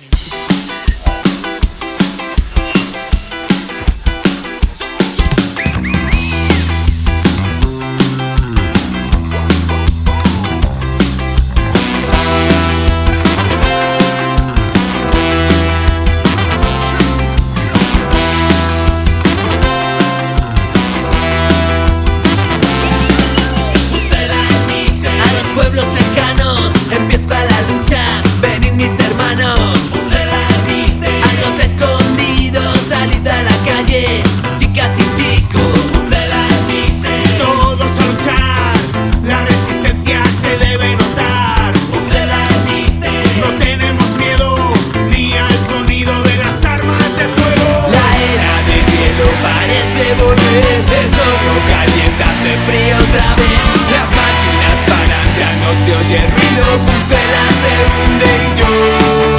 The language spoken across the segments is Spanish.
morning. se oye el ruido, se hunde y yo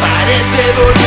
parece dolor.